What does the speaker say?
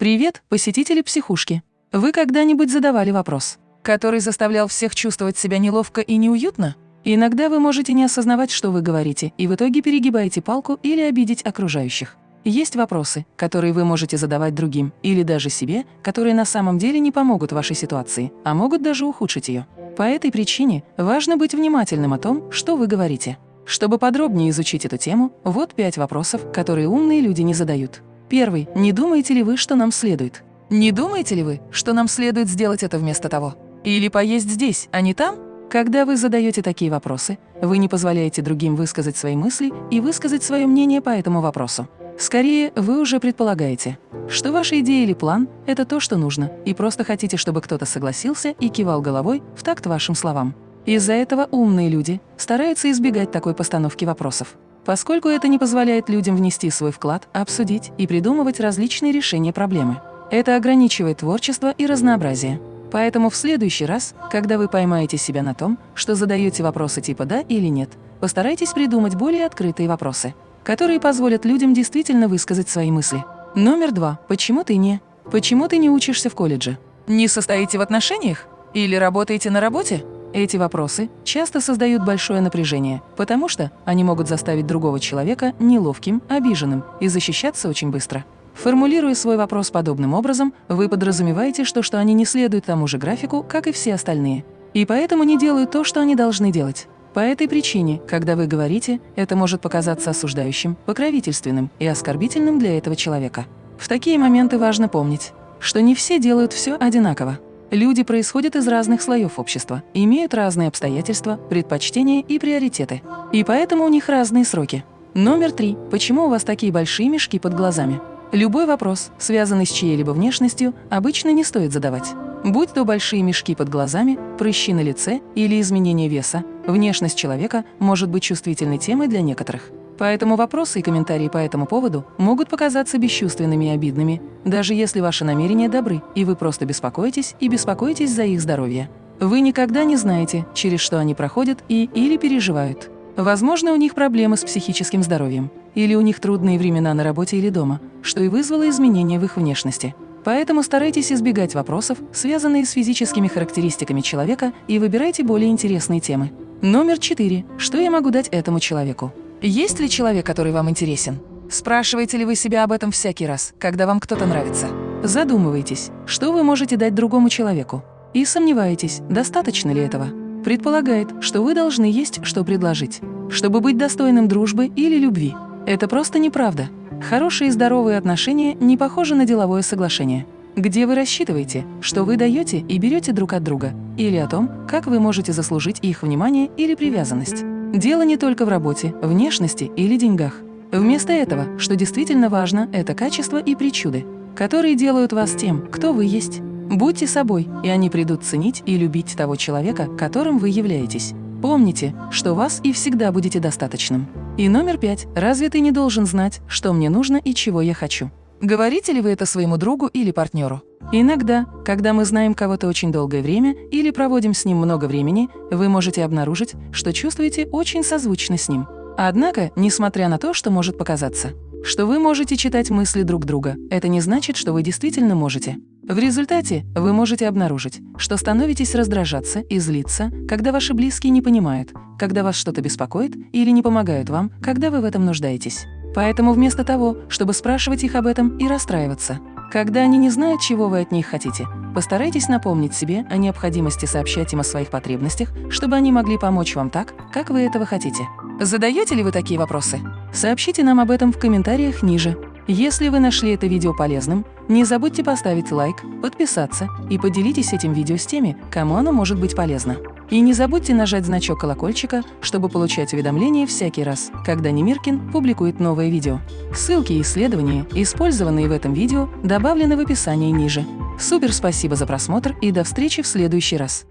Привет, посетители психушки. Вы когда-нибудь задавали вопрос, который заставлял всех чувствовать себя неловко и неуютно? Иногда вы можете не осознавать, что вы говорите, и в итоге перегибаете палку или обидеть окружающих. Есть вопросы, которые вы можете задавать другим или даже себе, которые на самом деле не помогут вашей ситуации, а могут даже ухудшить ее. По этой причине важно быть внимательным о том, что вы говорите. Чтобы подробнее изучить эту тему, вот пять вопросов, которые умные люди не задают. Первый. Не думаете ли вы, что нам следует? Не думаете ли вы, что нам следует сделать это вместо того? Или поесть здесь, а не там? Когда вы задаете такие вопросы, вы не позволяете другим высказать свои мысли и высказать свое мнение по этому вопросу. Скорее, вы уже предполагаете, что ваша идея или план – это то, что нужно, и просто хотите, чтобы кто-то согласился и кивал головой в такт вашим словам. Из-за этого умные люди стараются избегать такой постановки вопросов, поскольку это не позволяет людям внести свой вклад, обсудить и придумывать различные решения проблемы. Это ограничивает творчество и разнообразие. Поэтому в следующий раз, когда вы поймаете себя на том, что задаете вопросы типа «да» или «нет», постарайтесь придумать более открытые вопросы – которые позволят людям действительно высказать свои мысли. Номер два. Почему ты не? Почему ты не учишься в колледже? Не состоите в отношениях? Или работаете на работе? Эти вопросы часто создают большое напряжение, потому что они могут заставить другого человека неловким, обиженным и защищаться очень быстро. Формулируя свой вопрос подобным образом, вы подразумеваете, что, что они не следуют тому же графику, как и все остальные, и поэтому не делают то, что они должны делать. По этой причине, когда вы говорите, это может показаться осуждающим, покровительственным и оскорбительным для этого человека. В такие моменты важно помнить, что не все делают все одинаково. Люди происходят из разных слоев общества, имеют разные обстоятельства, предпочтения и приоритеты. И поэтому у них разные сроки. Номер три. Почему у вас такие большие мешки под глазами? Любой вопрос, связанный с чьей-либо внешностью, обычно не стоит задавать. Будь то большие мешки под глазами, прыщи на лице или изменение веса, внешность человека может быть чувствительной темой для некоторых. Поэтому вопросы и комментарии по этому поводу могут показаться бесчувственными и обидными, даже если ваши намерения добры, и вы просто беспокоитесь и беспокоитесь за их здоровье. Вы никогда не знаете, через что они проходят и или переживают. Возможно, у них проблемы с психическим здоровьем, или у них трудные времена на работе или дома, что и вызвало изменения в их внешности. Поэтому старайтесь избегать вопросов, связанных с физическими характеристиками человека, и выбирайте более интересные темы. Номер четыре. Что я могу дать этому человеку? Есть ли человек, который вам интересен? Спрашиваете ли вы себя об этом всякий раз, когда вам кто-то нравится? Задумывайтесь, что вы можете дать другому человеку. И сомневаетесь, достаточно ли этого. Предполагает, что вы должны есть, что предложить, чтобы быть достойным дружбы или любви. Это просто неправда. Хорошие и здоровые отношения не похожи на деловое соглашение, где вы рассчитываете, что вы даете и берете друг от друга, или о том, как вы можете заслужить их внимание или привязанность. Дело не только в работе, внешности или деньгах. Вместо этого, что действительно важно, это качество и причуды, которые делают вас тем, кто вы есть. Будьте собой, и они придут ценить и любить того человека, которым вы являетесь. Помните, что вас и всегда будете достаточным. И номер пять. Разве ты не должен знать, что мне нужно и чего я хочу? Говорите ли вы это своему другу или партнеру? Иногда, когда мы знаем кого-то очень долгое время или проводим с ним много времени, вы можете обнаружить, что чувствуете очень созвучно с ним. Однако, несмотря на то, что может показаться, что вы можете читать мысли друг друга, это не значит, что вы действительно можете. В результате вы можете обнаружить, что становитесь раздражаться и злиться, когда ваши близкие не понимают, когда вас что-то беспокоит или не помогают вам, когда вы в этом нуждаетесь. Поэтому вместо того, чтобы спрашивать их об этом и расстраиваться, когда они не знают, чего вы от них хотите, постарайтесь напомнить себе о необходимости сообщать им о своих потребностях, чтобы они могли помочь вам так, как вы этого хотите. Задаете ли вы такие вопросы? Сообщите нам об этом в комментариях ниже. Если вы нашли это видео полезным, не забудьте поставить лайк, подписаться и поделитесь этим видео с теми, кому оно может быть полезно. И не забудьте нажать значок колокольчика, чтобы получать уведомления всякий раз, когда Немиркин публикует новое видео. Ссылки и исследования, использованные в этом видео, добавлены в описании ниже. Супер спасибо за просмотр и до встречи в следующий раз!